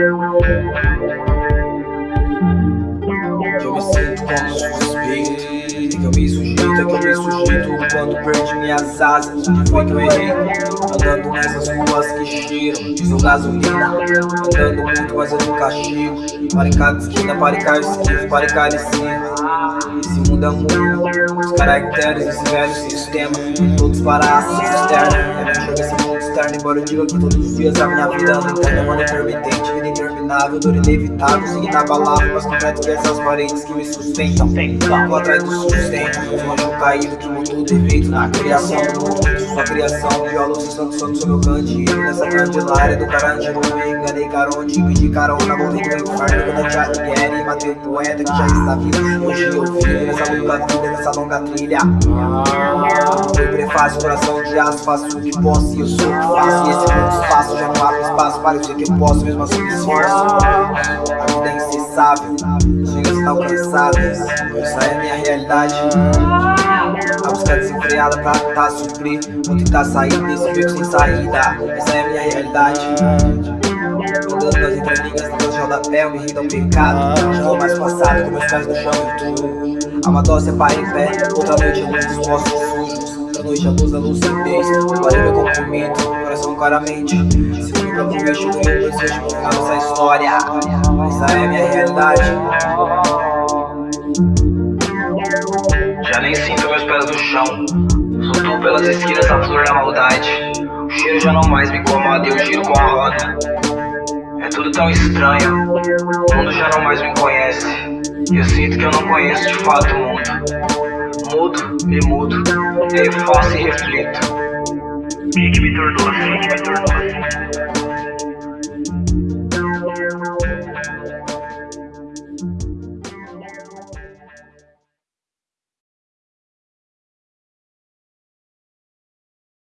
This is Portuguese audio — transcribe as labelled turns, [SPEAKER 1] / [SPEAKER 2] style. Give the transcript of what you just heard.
[SPEAKER 1] Eu me sinto como suspeito Que eu me sujeito, que eu me sujeito Quando perdi minhas asas. Onde foi que eu errei? Andando nessas ruas que cheiram Diesel gasolina Andando muito, mas eu nunca chego. Para em cada esquina, para em cada esquivo Para em cada esquina. Esse mundo é muito Os caracteres desse velho sistema. Todos para a cisterna É jogar esse mundo externo Embora eu diga que todos os dias a minha vida anda interna Mano intermitente, interminável Dor inevitável, inabalável Mas concreto que essas paredes que me sustentam. Vou atrás do sustento Um anjo caído que mudou defeito na criação do mundo Sua criação, viola, santo, santo, sou meu candido Nessa candelária do carandiru Me enganei caronde, pedi carona Morri do inferno, quando eu já quero E matei o poeta que já está vivo Hoje eu vivo nessa longa vida, nessa longa trilha Foi prefácio, coração de aço Faço o que posso e eu sou o que faço E esse mundo espaço, já não abre espaço Para eu que eu posso, mesmo assim me esforço A vida é incessável, chega inalcançáveis Essa é a minha realidade Busca desenfreada pra tentar suprir. Vou tentar sair desse beco sem saída. Essa é a minha realidade. Andando nas entrelinhas, no rodapé, eu me rindo ao pecado. Já vou mais passado, com meus pés no chão e tudo. Uma dose é para em pé, outra noite luz dos postos sujos. Outra noite a luz da lucidez, parei meu compromisso, coração claramente. Se fui pra proveito, eu desejo final dessa história Essa é a minha realidade
[SPEAKER 2] Já nem sinto meus pés no chão. Sou tu pelas esquinas, a flor da maldade. O cheiro já não mais me incomoda e eu giro com a roda. É tudo tão estranho. O mundo já não mais me conhece. E eu sinto que eu não conheço de fato o mundo. Mudo, me mudo E aí faço e reflito. Que, que me tornou assim, que me tornou assim